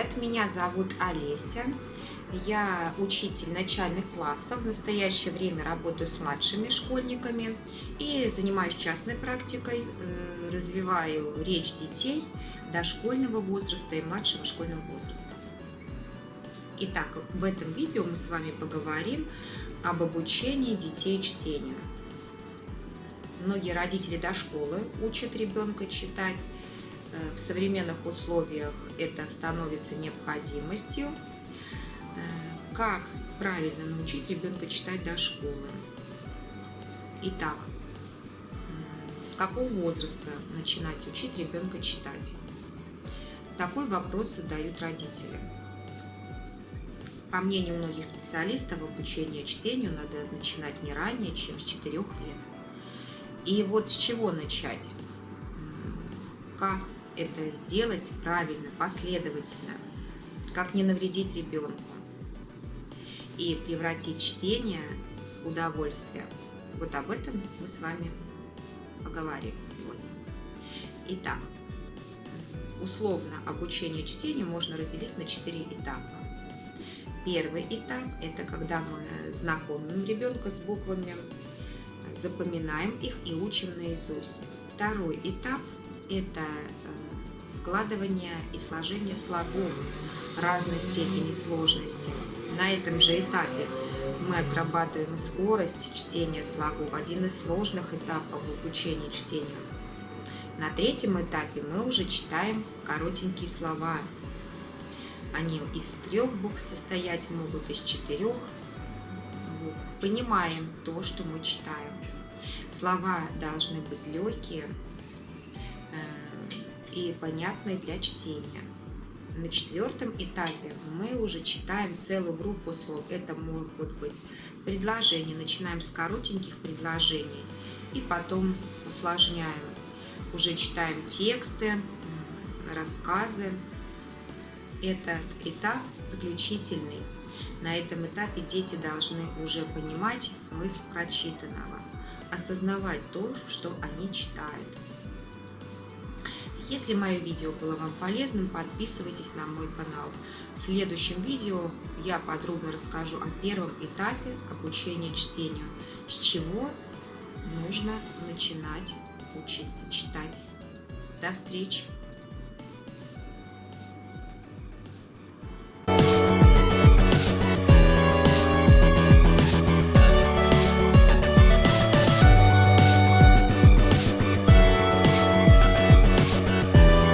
привет! Меня зовут Олеся. Я учитель начальных классов. В настоящее время работаю с младшими школьниками и занимаюсь частной практикой, э, развиваю речь детей дошкольного возраста и младшего школьного возраста. Итак, в этом видео мы с вами поговорим об обучении детей чтению. Многие родители до школы учат ребенка читать. Э, в современных условиях это становится необходимостью. Э, как правильно научить ребенка читать до школы? Итак, с какого возраста начинать учить ребенка читать? Такой вопрос задают родители. По мнению многих специалистов, обучение чтению надо начинать не ранее, чем с 4 лет. И вот с чего начать? Как это сделать правильно, последовательно? Как не навредить ребенку? И превратить чтение в удовольствие. Вот об этом мы с вами поговорим сегодня. Итак, условно обучение чтению можно разделить на четыре этапа. Первый этап – это когда мы знакомим ребенка с буквами, запоминаем их и учим наизусть. Второй этап – это складывание и сложение слогов разной степени сложности. На этом же этапе мы отрабатываем скорость чтения слогов, один из сложных этапов обучения чтению. На третьем этапе мы уже читаем коротенькие слова. Они из трех букв состоять могут, из четырех понимаем то, что мы читаем. Слова должны быть легкие и понятные для чтения. На четвертом этапе мы уже читаем целую группу слов. Это могут быть предложения. Начинаем с коротеньких предложений и потом усложняем. Уже читаем тексты, рассказы. Этот этап заключительный. На этом этапе дети должны уже понимать смысл прочитанного, осознавать то, что они читают. Если мое видео было вам полезным, подписывайтесь на мой канал. В следующем видео я подробно расскажу о первом этапе обучения чтению, с чего нужно начинать учиться читать. До встречи!